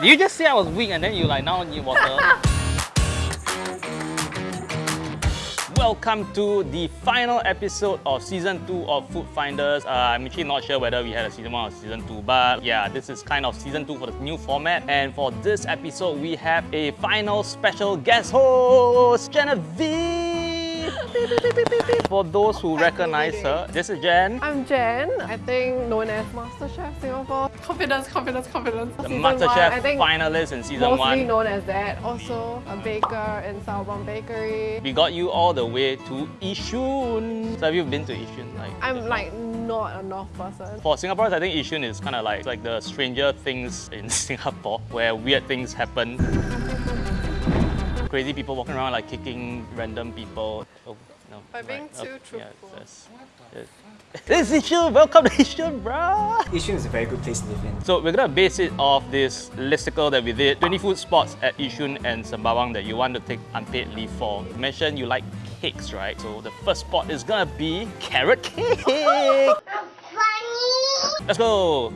Did you just say I was weak and then you like now need water? Welcome to the final episode of season 2 of Food Finders. Uh, I'm actually not sure whether we had a season 1 or season 2, but yeah, this is kind of season 2 for the new format. And for this episode, we have a final special guest host, Genevieve! For those who recognize her, this is Jen. I'm Jen, I think known as MasterChef Singapore. Confidence, confidence, confidence. The Season MasterChef one, I think finalist in season one. mostly 1. known as that. Also a baker in Sourbomb Bakery. We got you all the way to Yishun. So have you been to Yishun? Like, I'm like not a North person. For Singaporeans, I think Yishun is kind of like, like the stranger things in Singapore, where weird things happen. Crazy people walking around like kicking random people. Oh, no. By being too okay, truthful. yes, yes. This is Yishun! Welcome to Yishun, bruh! Yishun is a very good place to live in. So we're gonna base it off this listicle that we did. 20 food spots at Yishun and Sembawang that you want to take unpaid leave for. You mentioned you like cakes, right? So the first spot is gonna be carrot cake. Let's go.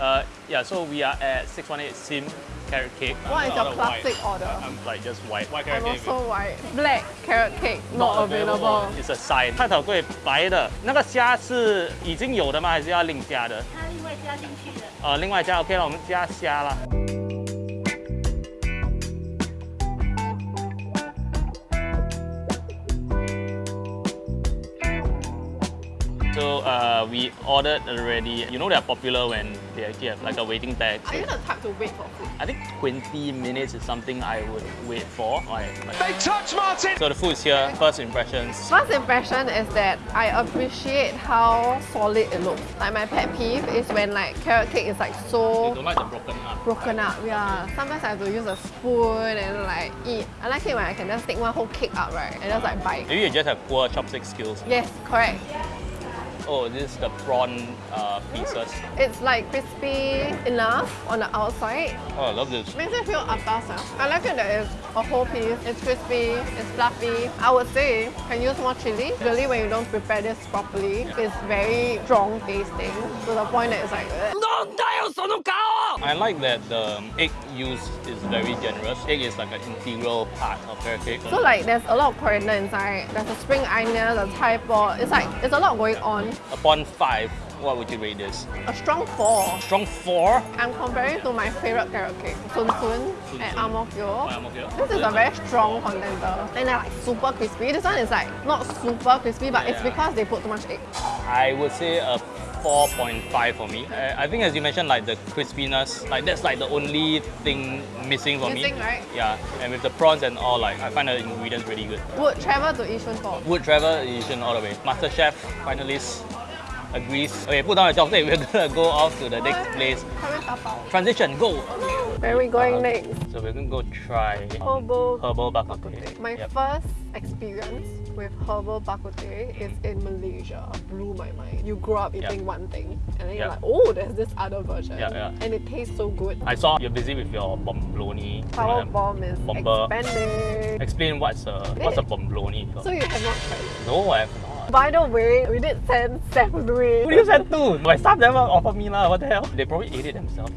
Uh, yeah, so we are at 618 Sim carrot cake. What is I'm your white. classic order? I'm like just white. White carrot I'm cake. also white. Black carrot cake not available. It's a sign. 菜头柜白的，那个虾是已经有的吗？还是要另加的？它另外加进去的。呃，另外加 OK 了，我们加虾啦。Uh, we ordered already. You know they're popular when they actually have like a waiting bag. Are you the type to wait for food? I think 20 minutes is something I would wait for. Like, like- They touch Martin! So the food is here. First impressions. First impression is that I appreciate how solid it looks. Like my pet peeve is when like carrot cake is like You so don't like the broken up. broken up. Yeah, sometimes I have to use a spoon and like eat. I like it when I can just take one whole cake out, right? And just like bite. Maybe you just have poor chopstick skills. Yes, correct. Oh, this is the prawn uh, pieces. It's like crispy enough on the outside. Oh, I love this. Makes it feel atas. I like it that it's a whole piece. It's crispy, it's fluffy. I would say can use more chili. Really, when you don't prepare this properly, it's very strong tasting to the point that it's like. ugh. I like that the egg use is very generous. Egg is like an integral part of carrot cake. So like there's a lot of coriander inside. There's a spring onion, a Thai pot. It's like it's a lot going on. Upon five, what would you rate this? A strong four. Strong four. I'm comparing to my favorite carrot cake, Sun Sun at Ang Mo Kio. Oh, Ang Mo Kio. This is a very strong contender. And they're like super crispy. This one is like not super crispy, but it's because they put too much egg. I would say a 4.5 for me. I, I think as you mentioned, like the crispiness, like that's like the only thing missing for Missing, me. right? Yeah, and with the prawns and all, like I find the ingredients really good. Would travel to Yishun for. Wood travel edition all the way. Master Chef finalist agrees. Okay, put down the chocolate. We're gonna go off to the next place. Transition, go. Where are we going Uh, next? So we're gonna go try um, Herbal herbal bak kut bak kut teh. teh. My Yep. first experience with herbal bak kut teh is in Malaysia. Blew my mind. You grow up eating one thing, and then you're Yeah. like, oh, there's this other version, Yeah, yeah. and it tastes so good. I saw you're busy with your bombloni. Power bomb is Bomber. expanding. Explain what's uh, a what's a bombloni? So you have not tried it. No, I have not. By the way, we did send Steph to it. Who do you send to? My staff never offered me lah. What the hell? They probably ate it themselves.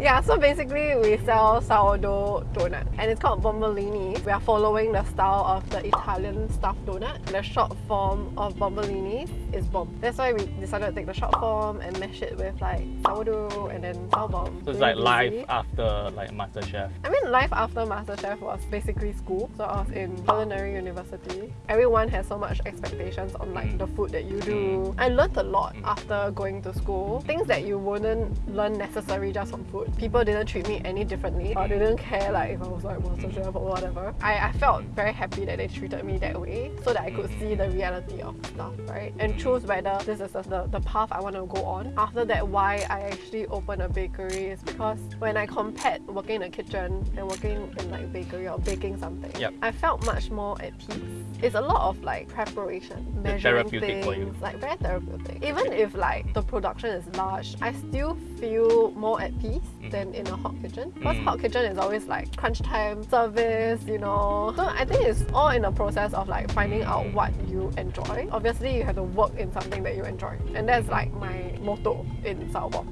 Yeah, so basically we sell sourdough donut and it's called bombolini. We are following the style of the Italian stuffed donut. The short form of bombolini is bomb. That's why we decided to take the short form and mash it with like sourdough and then sour bomb. So it's Really like easy. after like MasterChef. I mean, life after MasterChef was basically school. So I was in culinary university. Everyone has so much expectations on like the mm. food that you do. Mm. I learned a lot mm. after going to school. Things that you wouldn't learn necessary just from food. People didn't treat me any differently. Or they didn't care like if I was like MasterChef mm. or whatever. I, I felt very happy that they treated me that way so that I could see the mm-hmm. reality of stuff, right? And mm-hmm. choose whether this is the, the path I want to go on. After that, why I actually opened a bakery is because when I compared working in a kitchen and working in like bakery or baking something, Yep. I felt much more at peace. It's a lot of like preparation, measuring therapeutic for you. things, like very therapeutic. Even if like the production is large, I still feel more at peace than in a hot kitchen. Because Mm. hot kitchen is always like crunch time, service, you know. So I think it's all in the process of like finding out what you enjoy. Obviously, you have to work in something that you enjoy, and that's like my motto in Saobon.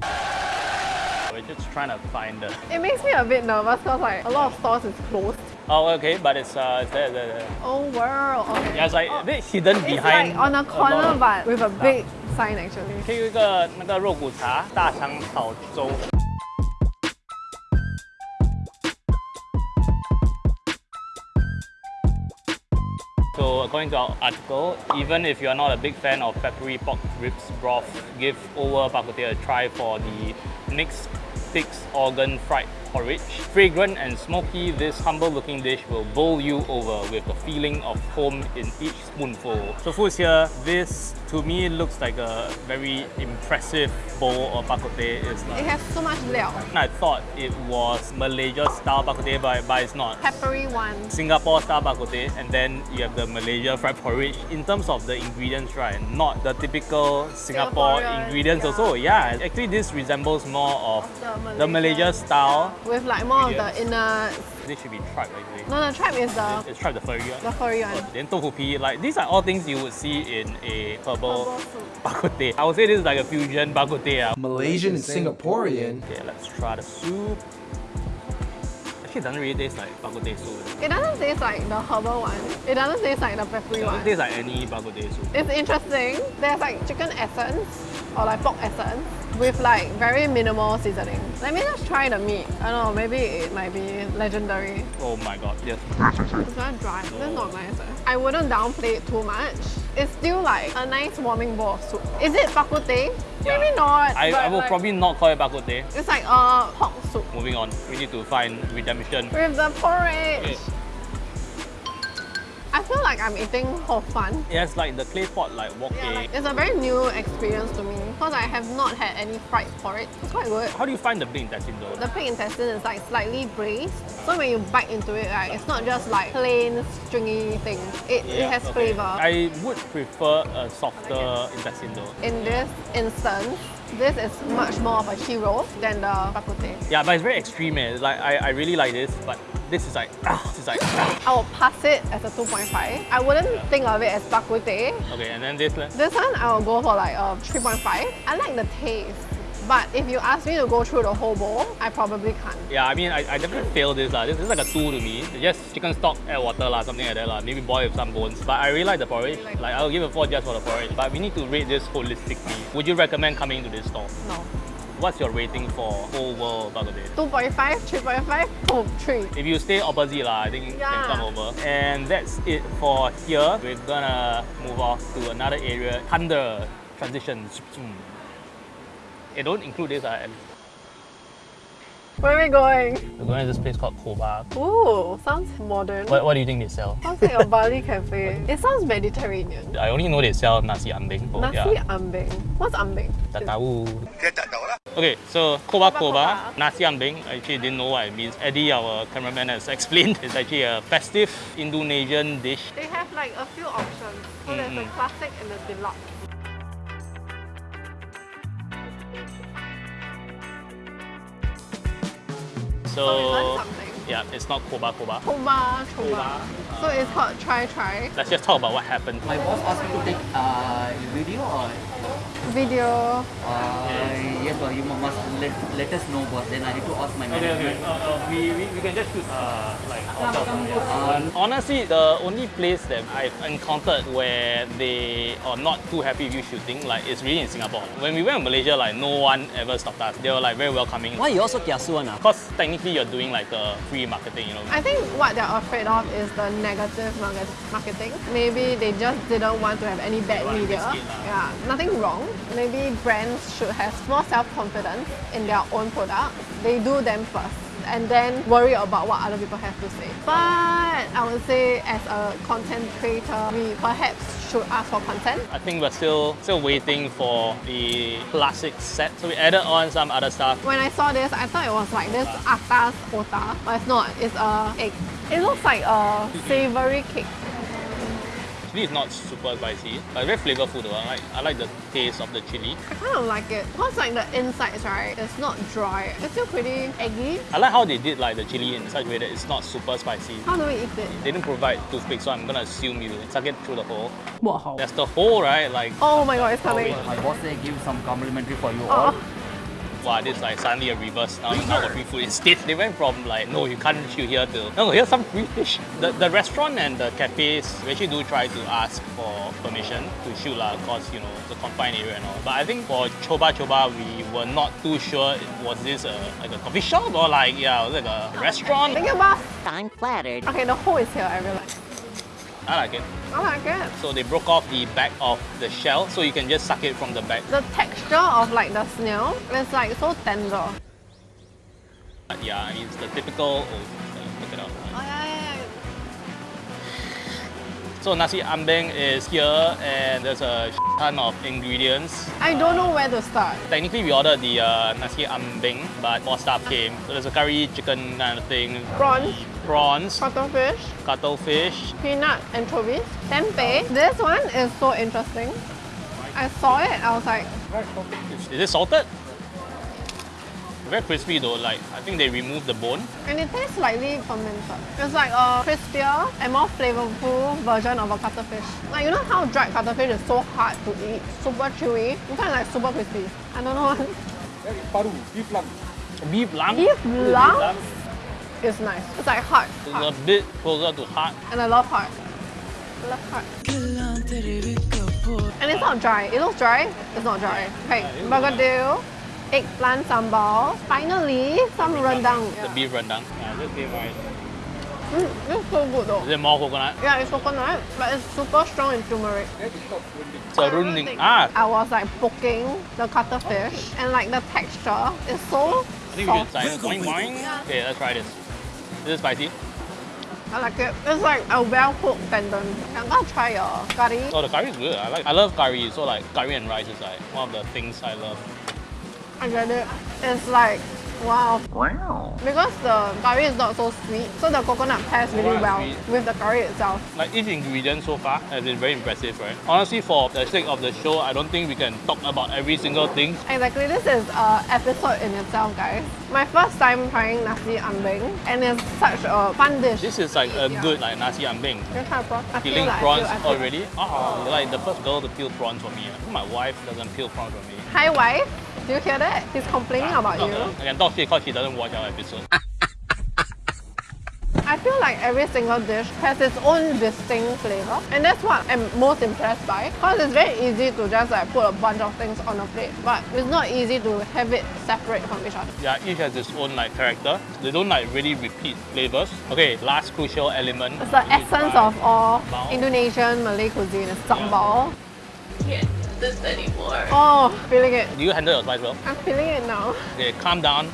Just trying to find the. It makes me a bit nervous because like a lot of stores is closed. Oh, okay, but it's uh, it's there, there, there. Oh world. Okay. Yeah, it's like a bit hidden It's behind. like on a lot corner of- but with a big sign actually. 可以有一个那个肉骨茶大肠炒粥。 According to our article, even if you are not a big fan of peppery pork ribs broth, give over bak a try for the mixed pig's organ fried porridge. Fragrant and smoky, this humble-looking dish will bowl you over with the feeling of home in each spoonful. So foods here, this to me it looks like a very impressive bowl of bak kut teh. It's It has so much liao. I thought it was Malaysia style bak kut teh, but, but it's not. Peppery one. Singapore style bak kut teh, and then you have the Malaysia fried porridge. In terms of the ingredients, right, not the typical Singapore ingredients. yeah. Also, yeah, actually this resembles more of The the Malaysia style. With like more of the inner. This should be tripe actually. No, no, tripe is the It's tripe the furry one. the furry one. Then tofu pea, like these are all things you would see in a herbal Herbal soup. bak kut teh. I would say this is like a fusion bak kut teh. ah. Malaysian and Singaporean. Okay, let's try the soup. Actually, it doesn't really taste like bak kut teh soup. It doesn't taste like the herbal one. It doesn't taste like the peppery It one. doesn't taste like any bak kut teh soup. It's interesting. There's like chicken essence or like pork essence with like very minimal seasoning. Let me just try the meat. I don't know, maybe it might be legendary. Oh my god, yes. It's not dry. That's not nice. eh. I wouldn't downplay it too much. It's still like a nice warming bowl of soup. Is it bak kut teh? Maybe not. I, I will like, probably not call it bak kut teh. It's like a pork soup Moving on, we need to find redemption. with the porridge. Okay. I feel like I'm eating hor fun. Has like the clay pot like wok Yeah, like, it's a very new experience to me because I have not had any fried porridge. It's quite good. How do you find the big intestine though? The pig intestine is like slightly braised, so when you bite into it, like, it's not just like plain stringy thing. It, it has okay. flavor. I would prefer a softer intestine though. In this instance, this is much more of a hero than the bak kut teh. Yeah, but it's very extreme. Eh. Like I, I really like this, but this is like ah, this is like ah. I will pass it as a 2.5. I wouldn't think of it as bak kut teh. okay, and then this leh? This one I will go for like a 3.5. I like the taste. But if you ask me to go through the whole bowl, I probably can't. Yeah, I mean I, I definitely fail this lah. This, this is like a two to me. Just chicken stock, add water lah, something like that lah. Maybe boil with some bones. But I really like the porridge. like Like I'll give a four just for the porridge. But we need to rate this holistically. Would you recommend coming to this store? No. What's your rating for whole world bak kut teh? 2.5, 3.5, boom, 3. If you stay opposite lah, I think you Yeah. can come over. And that's it for here. We're gonna move off to another area. Thunder transition. It don't include this. Where are we going? we're going to this place called Koba. Ooh, sounds modern. What, what do you think they sell? Sounds like a Bali cafe. It sounds Mediterranean. I only know they sell nasi ambeng. Oh, Nasi yeah. ambeng. What's ambeng? Tak tahu. Okay, so Koba Koba Koba, Koba. nasi ambeng. I actually didn't know what it means. Eddie, our cameraman, has explained. It's actually a festive Indonesian dish. They have like a few options. So there's the Mm-mm. classic and the deluxe. So, So we learned something. yeah, it's not Koba Koba. Koba, choba. Koba. So it's called try try. Let's just talk about what happened. My boss asked me to take uh, video or Video. uh, yes, but you must let, let us know, boss. Then I need to ask my manager. Okay, okay. Uh, uh, we, we, we can just choose uh, like hotel. Yeah. Honestly, the only place that I've encountered where they are not too happy with you shooting, like, is really in Singapore. When we went to Malaysia, like, no one ever stopped us. They were like very welcoming. Why you also kiasu one ah? Because technically you're doing like a free marketing, you know. I think what they're afraid of is the negative market- marketing. Maybe they just didn't want to have any bad media. risk it lah. Yeah, nothing wrong. Maybe brands should have more self-confidence in their own product. They do them first and then worry about what other people have to say. But I would say as a content creator, we perhaps should ask for consent. I think we're still still waiting for the classic set. So we added on some other stuff. When I saw this, I thought it was like this atas ota, but it's not. It's a egg. It looks like a savory cake. Actually, it's not super spicy, but very flavorful though. I like, I like the taste of the chili. I kind of like it because like the insides, right? It's not dry. It's still pretty eggy. I like how they did like the chili in such a way that it's not super spicy. How do we eat it? They didn't provide toothpicks, so I'm gonna assume you suck it through the hole. What hole? That's the hole, right? Like, Oh my god, it's coming. My boss say give some complimentary for you Oh. all. Wow, this like suddenly a reverse. Now you now got free food. Instead, they went from like, no, you can't shoot here to, no, here's some free fish. The, the restaurant and the cafes, we actually do try to ask for permission to shoot lah, cause you know, the confined area and all. But I think for Choba Choba, we were not too sure, was this a, like a coffee shop or like, yeah, was it like a restaurant? Think about I'm flattered. okay, the hole is here. I realize. I like it. I like it. So they broke off the back of the shell, so you can just suck it from the back. The texture of like the snail is like so tender. But yeah, it's the typical, So nasi ambeng is here and there's a ton of ingredients. I don't know where to start. Technically we ordered the uh, nasi ambeng, but more stuff came. So there's a curry chicken kind of thing. Prawns, Prawns, cuttlefish, cuttlefish. peanut anchovies, tempeh. This one is so interesting. I saw it, I was like, Is, is it salted? Very crispy though, like I think they removed the bone. and it tastes slightly fermented. It's like a crispier and more flavorful version of a cuttlefish. Like you know how dried cuttlefish is so hard to eat, super chewy. You kind of like super crispy. I don't know. Paru, beef lung. Beef lung. Beef lung is nice. It's like heart, It's heart. a bit closer to heart. and I love heart. I love heart. And it's not dry. It looks dry. It's not dry. Okay, bergedil, eggplant sambal. Finally, some rendang. The beef rendang. Yeah, this beef rice. Mm, it's so good though. Is it more coconut? Yeah, it's coconut, but it's super strong in turmeric. Serunding. Ah, I was like poking the cuttlefish, and like the texture is so I think we should soft. try it. Boing, boing. Okay, let's try this. Is it spicy? I like it. It's like a well cooked tendon. I'm gonna try your curry. Oh, the curry is good. I like. I love curry. So like curry and rice is like one of the things I love. I get it. It's like wow. Wow. Because the curry is not so sweet, so the coconut pairs really Coconut well sweet. with the curry itself. Like each ingredient so far has been very impressive, right? Honestly, for the sake of the show, I don't think we can talk about every single thing. Exactly, this is an episode in itself, guys. My first time trying nasi ambeng, and it's such a fun dish. This is like a Yeah. good like nasi ambeng. You try prawn? I feel Peeling like I prawns feel- I feel- already. Oh, you're like the first girl to peel prawns for me. My wife doesn't peel prawns for me. Hi, wife. Do you hear that? He's complaining about you. I can talk shit because she doesn't watch our episode. I feel like every single dish has its own distinct flavor, and that's what I'm most impressed by. Because it's very easy to just like put a bunch of things on a plate, but it's not easy to have it separate from each other. yeah, each has its own like character. They don't like really repeat flavors. Okay, last crucial element. It's the You need to essence of all Indonesian Malay cuisine is sambal. Do this anymore. Oh, feeling it. Do you handle your spice well? I'm feeling it now. Okay, calm down.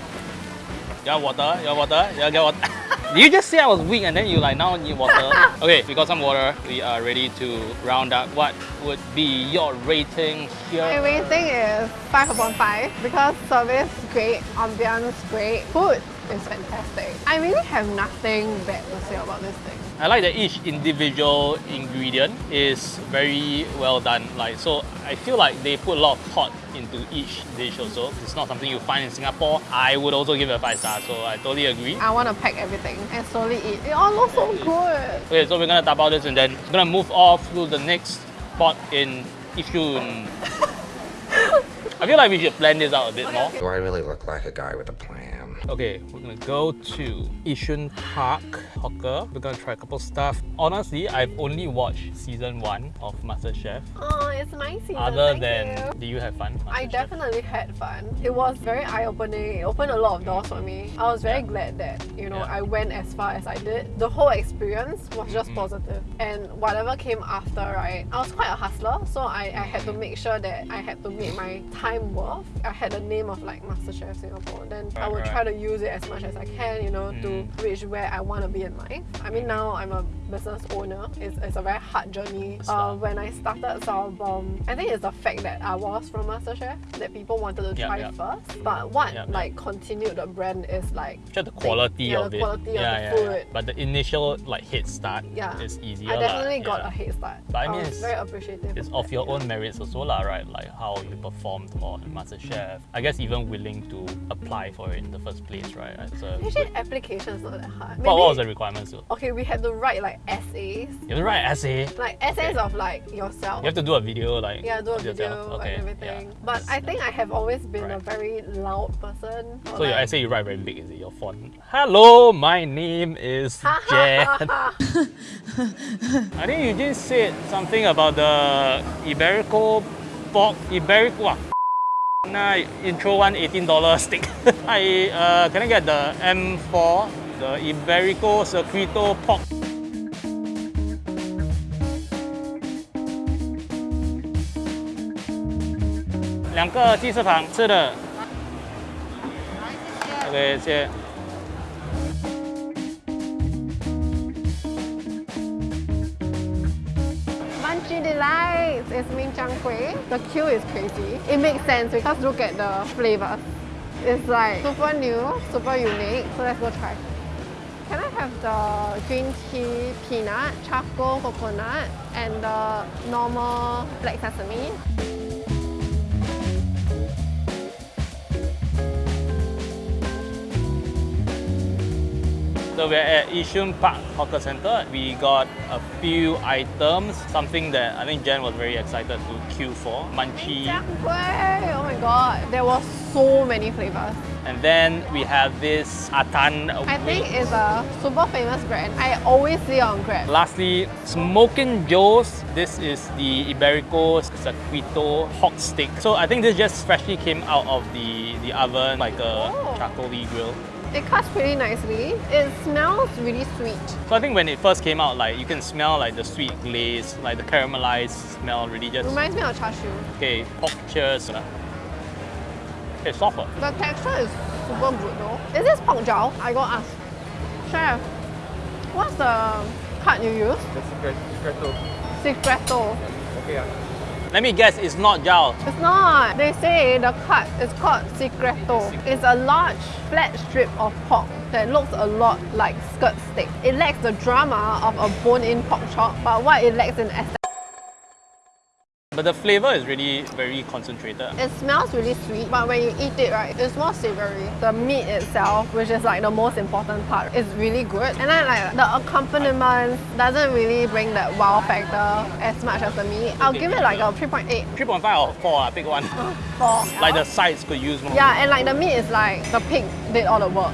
You want water? You want water? You get water? Did you just say I was weak and then you like now need water? okay, we got some water. We are ready to round up. What would be your rating here? My rating is 5 upon 5 because service great, ambience great, food is fantastic. I really have nothing bad to say about this thing. I like that each individual ingredient is very well done. Like so, I feel like they put a lot of thought into each dish. Also, it's not something you find in Singapore. I would also give it a five star. So I totally agree. I want to pack everything and slowly eat. It all looks so good. Okay, so we're gonna tap out this and then we're gonna move off to the next spot in Yishun. I feel like we should plan this out a bit more. Do I really look like a guy with a plan? Okay, we're gonna go to Yishun Park Hawker. We're gonna try a couple stuff. Honestly, I've only watched season one of MasterChef. Oh, it's my season. Other thank than, you. do you have fun? I definitely had fun. It was very eye-opening. It opened a lot of doors for me. I was very Yeah. glad that, you know, Yeah. I went as far as I did. The whole experience was just Mm-hmm. positive. And whatever came after, right, I was quite a hustler, so I, I had to make sure that I had to make my time worth. I had the name of like MasterChef Singapore. Then I Right, would right. try to use it as much as I can, you know, to Mm. reach where I want to be in life. I mean, now I'm a business owner. It's, it's a very hard journey. Uh, when I started Sourbomb, I think it's the fact that I was from MasterChef that people wanted to Yeah, try yeah. first. But what Yeah, yeah. like continued the brand is like Just the quality yeah, of the it. quality yeah, the yeah, yeah. food. But the initial like head start Yeah. is easier. I definitely got yeah. a head start. But I mean, was it's- very appreciative. It's of of that. your own merits also lah, right? Like how you performed on MasterChef. I guess even willing to apply for it in the first place, right? A Actually, application is not that hard. what, what was the requirements? though? Okay, we had to write like write essays. You have to write an essay. Like essays of like yourself. You have to do a video like yeah, do a video yourself. Okay. and everything. yeah. But I think I have always been a very loud person. So your like- essay you write very big, is it your font? Hello, my name is Jen. I think you just said something about the Iberico pork Iberico. ah, Nah, intro one $18 stick. I uh, can I get the M4, the Iberico Secreto pork 两个鸡翅膀吃的。OK，谢谢。Munchi Delights is min chang kueh. The queue is crazy. It makes sense because look at the flavor. It's like super new, super unique. So let's go try. Can I have the green tea peanut, charcoal coconut, and the normal black sesame? So we're at Yishun Park Hawker Center. We got a few items, something that I think Jen was very excited to queue for. Munchie. Oh my god, there were so many flavors. And then we have this Atan. I think it's a super famous brand. I always see on Grab. Lastly, Smoking Joe's. This is the Iberico Secreto hot stick. So I think this just freshly came out of the, the oven, like a Oh. charcoaly grill. It cuts pretty nicely. It smells really sweet. So I think when it first came out, like you can smell like the sweet glaze, like the caramelized smell really just Reminds me of char siu. Okay, pork cheers. Okay, softer. The texture is super good though. Is this pork jowl? I go ask. Chef, what's the cut you use? The secret, secreto. Secreto. Okay ah. Let me guess, it's not jowl. It's not. They say the cut is called secreto. It's a large flat strip of pork that looks a lot like skirt steak. It lacks the drama of a bone-in pork chop, but what it lacks in aesthetic. But the flavor is really very concentrated. It smells really sweet, but when you eat it, right, it's more savory. The meat itself, which is like the most important part, is really good. And then like the accompaniment doesn't really bring that wow factor as much as the meat. I'll give it like a 3.8 3.5 or 4, uh, pick one. for like the sides could use more. Yeah, and like the meat is like the pig did all the work.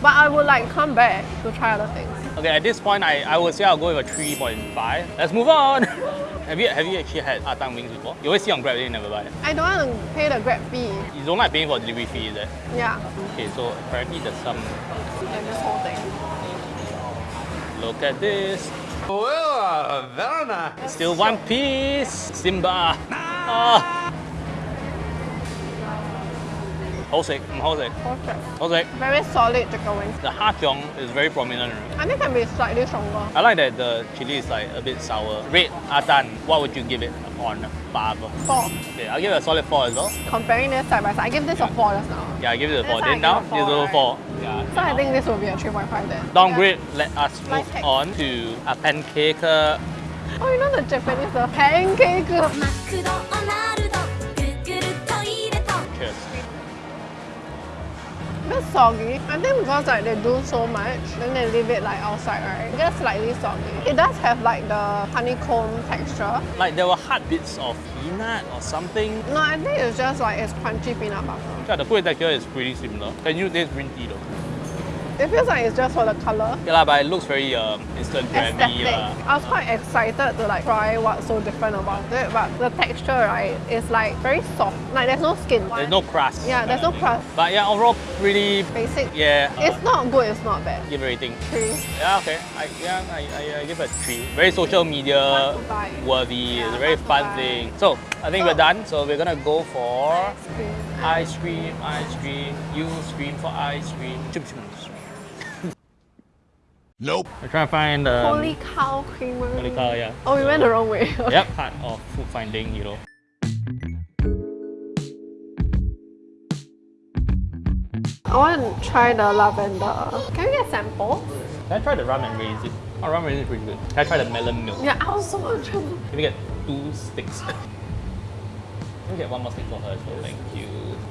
But I would like come back to try other things. Okay, at this point, I, I would say I'll go with a 3.5. Let's move on. have you have you actually had Atang wings before? You always see on Grab, then you never buy. I don't want to pay the grab fee. You don't like paying for delivery fee, is it? Yeah, Okay, so apparently there's some. and this whole thing. Look at this. Well, uh, very nice. Still one piece. Simba. Ah. 好食，唔好食， Perfect. 好食。 Very solid chicken wings. The hachong is very prominent. right? I think can be slightly stronger. I like that the chili is like a bit sour. Red Atan, what would you give it on five? Four. Okay, I'll give it a solid four as well. Comparing this side by side, I give this a four just now. Yeah, I give it a That's four. why I Then down, give it a give it a four, four. Yeah. So I think this will be a 3.5 then. Downgrade, let us move Life hack. on to a pancake. uh, Oh, you know the Japanese, the pancake. Bit soggy. I think because like they do so much, then they leave it like outside, right? It gets slightly soggy. It does have like the honeycomb texture. Like there were hard bits of peanut or something. No, I think it's just like it's crunchy peanut butter. Yeah, the food texture is pretty similar. Can you taste green tea though? It feels like it's just for the color. Yeah, but it looks very um. Aesthetic. lah. I was quite excited to like try what's so different about it, but the texture, right, is like very soft. Like there's no skin. There's no crust. Yeah, there's no crust. But yeah, overall pretty. Basic. Yeah. uh, It's not good, it's not bad. give a rating. Three. Yeah, okay. I, yeah, I, I, I give it a three. Very social media Fun to buy. worthy. Yeah, it's a very fun to fun buy. thing. So I think So- we're done. So we're gonna go for Cream. ice cream, ice cream. You scream for ice cream. Chum, chum. Nope. We're trying to find um, Holy cow creamer. holy cow, yeah. Oh, we went the wrong way. Yep, part of food finding, you know. I want to try the lavender. Can we get sample? Can I try the rum and raisin? Oh, rum and raisin is pretty good. Can I try the melon milk? Yeah, I was so much. Can we get two sticks? Let me get one more stick for her as well, thank you.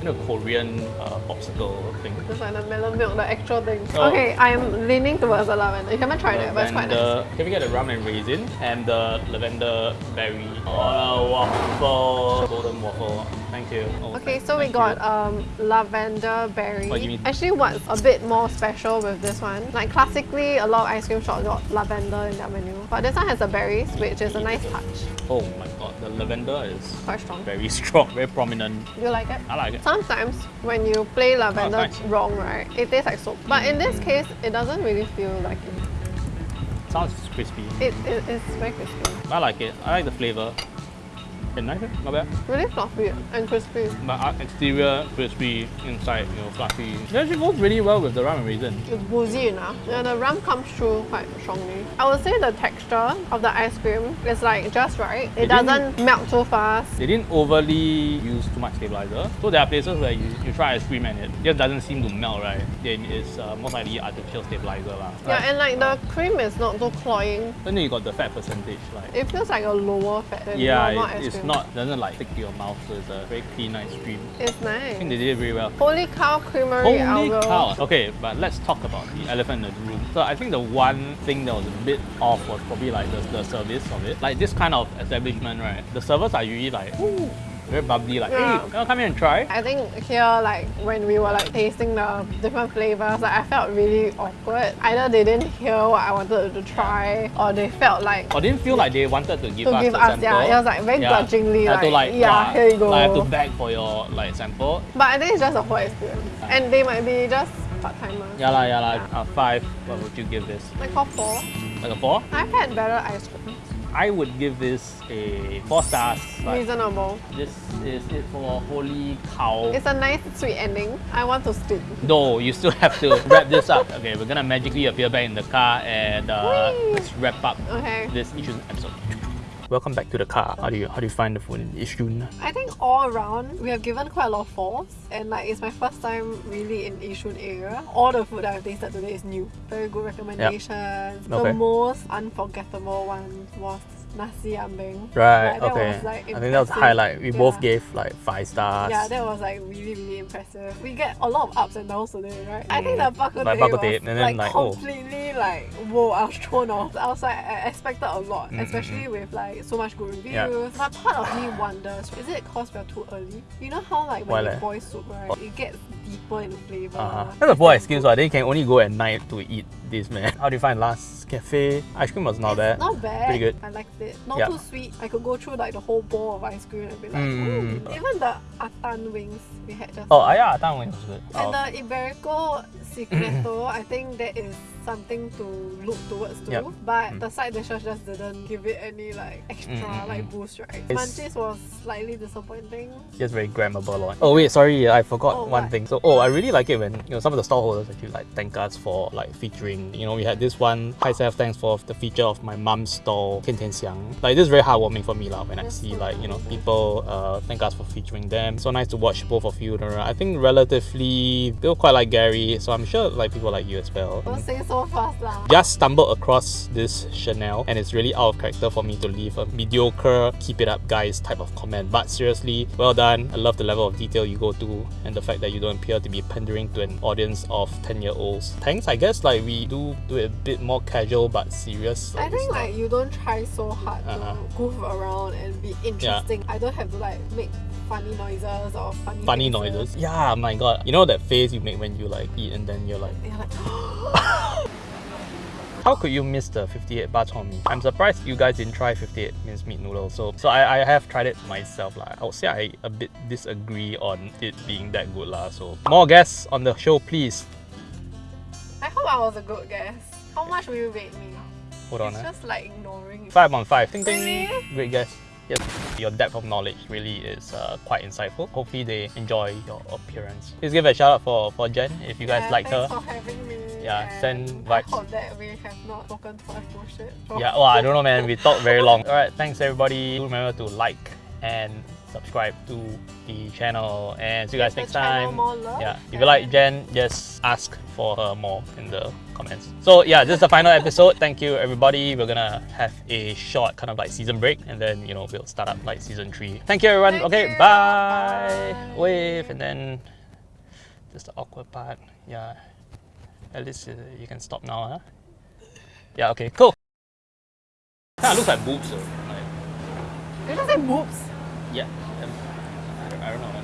Kind of Korean uh, popsicle thing. Just like the melon milk, the actual thing. Oh. Okay, I'm leaning towards the lavender. You haven't tried it, but it's quite nice. Can we get the rum and raisin and the lavender berry a waffle, golden waffle? Thank you. Oh, Okay, so we got you. um, lavender berry. Oh, Actually, what's a bit more special with this one? Like classically, a lot of ice cream shops got lavender in their menu, but this one has the berries, which is a nice touch. Oh my god, the lavender is Quite strong. very strong, very prominent. You like it? I like it. Sometimes when you play lavender nice. wrong, right, it tastes like soap. But in this case, it doesn't really feel like it. Sounds crispy. It, it it's very crispy. I like it. I like the flavor. It's nice, eh? not bad. Really fluffy and crispy. But uh, exterior crispy, inside you know fluffy. It actually goes really well with the rum and raisin. It's boozy enough. And the rum comes through quite strongly. I would say the texture of the ice cream is like just right. It doesn't melt too fast. They didn't overly use too much stabilizer. So there are places where you, you try ice cream and it just doesn't seem to melt, right? Then it's uh, most likely artificial stabilizer. lah. Yeah, and like the cream is not too cloying. then you got the fat percentage, like It feels like a lower fat than yeah, normal it- ice cream. Not doesn't like stick to your mouth, so it's a very clean ice cream. It's nice. I think they did it very well. Holy cow creamery Holy algo. cow! Okay, but let's talk about the elephant in the room. So I think the one thing that was a bit off was probably like the, the service of it. Like this kind of establishment, right? The servers are usually like "Ooh," very bubbly, like, Yeah. hey, can you come here and try? I think here, like when we were like tasting the different flavors, like I felt really awkward. Either they didn't hear what I wanted to try, or they felt like Or didn't feel like they wanted to give To us give us, sample. yeah, it was like very grudgingly, I had to like, like, yeah, here you go. Like, I have to beg for your like sample. But I think it's just a whole experience. And they might be just part timers. Yeah lah, yeah lah. Uh, five. What would you give this? Like for four. Like a four? I've had better ice cream. I would give this a four stars. Reasonable. this is it for holy cow. It's a nice sweet ending. I want to sleep. No, you still have to wrap this up. Okay, we're gonna magically appear back in the car and uh, let's wrap up Okay. this Yishun episode. Welcome back to the car. How do you how do you find the food in Yishun? I think all around we have given quite a lot of falls and like it's my first time really in Yishun area. All the food that I've tasted today is new. Very good recommendations. Okay. The most unforgettable one was nasi ambeng. Right. Like, okay. was, like, I think that was highlight. We both gave like five stars. Yeah, that was like really, really impressive. We get a lot of ups and downs today, right? I think the bak kut Like teh bak kut teh, was and then like, like, oh. completely like whoa, I was thrown off. I was like I expected a lot, Mm, mm, especially with like so much good reviews. Yeah. But part of me wonders, is it cause we're too early? You know how like Why when you leh? boil soup, right? It gets deeper in the flavor. Uh-huh. That's a poor excuse, right? They can only go at night to eat this, man. How do you find last cafe? Ice cream was not It's bad. Not bad. Pretty good. I liked it. Not Yeah. too sweet. I could go through like the whole bowl of ice cream and be like, Mm. mm. even the atan wings we had just Oh, ah, yeah, that one was good. And Oh. the Iberico Secreto, I think that is something to look towards to. Yep. But Mm. the side dishes just didn't give it any like extra Mm, mm, like mm. boost, right? It's- Munchies was slightly disappointing. just very grammable one. Oh wait, sorry, I forgot Oh, one what? thing. So oh, I really like it when you know some of the stallholders actually like thank us for like featuring. You know, we had this one. Hi Seth, thanks for the feature of my mom's stall, Tian Tian Xiang. Like this is very heartwarming for me lah when I see so like you know people uh, thank us for featuring them. So nice to watch both of you. I think relatively they were quite like Gary, so I'm sure like people like you as well. Don't say so fast lah. Just stumbled across this Chanel and it's really out of character for me to leave a mediocre keep it up guys type of comment. But seriously, well done. I love the level of detail you go to and the fact that you don't appear to be pandering to an audience of 10 year olds. Thanks, I guess like we do do it a bit more casual but serious. I think not- like you don't try so hard Uh-uh. to uh-huh. goof around and be interesting. I don't have to like make funny noises or funny funny faces. noises. Yeah, my god. You know that face you make when you like eat and then you're like You're like, How could you miss the 58 bak chor mee? I'm surprised you guys didn't try 58 minced meat noodles. So, so I, I have tried it myself. lah. I would say I a bit disagree on it being that good. lah. So more guests on the show, please. I hope I was a good guest. How much will you rate me? Hold on. It's eh. just like ignoring. Five on five. Ding, ding. Really? Great guess. Yes, your depth of knowledge really is uh, quite insightful. Hopefully they enjoy your appearance. Please give a shout out for, for Jen if you guys yeah, liked her. Thanks for having me. Yeah, send I vibes. hope that we have not spoken much bullshit. Oh. Yeah, well, I don't know, man. We talked very long. All right, thanks everybody. Remember to like and subscribe to the channel, and see you guys Give next time. yeah, if you like Jen, just ask for her more in the comments. So yeah, this is the final episode. Thank you everybody. We're gonna have a short kind of like season break, and then you know we'll start up like season three. Thank you everyone. Thank okay, you. bye. Bye. Wave, and then just the awkward part. Yeah, at least uh, you can stop now, huh? Yeah. Okay. Cool. Kind of looks like boobs though. Like, Did you say boobs? yeah. um, I don't, I don't know.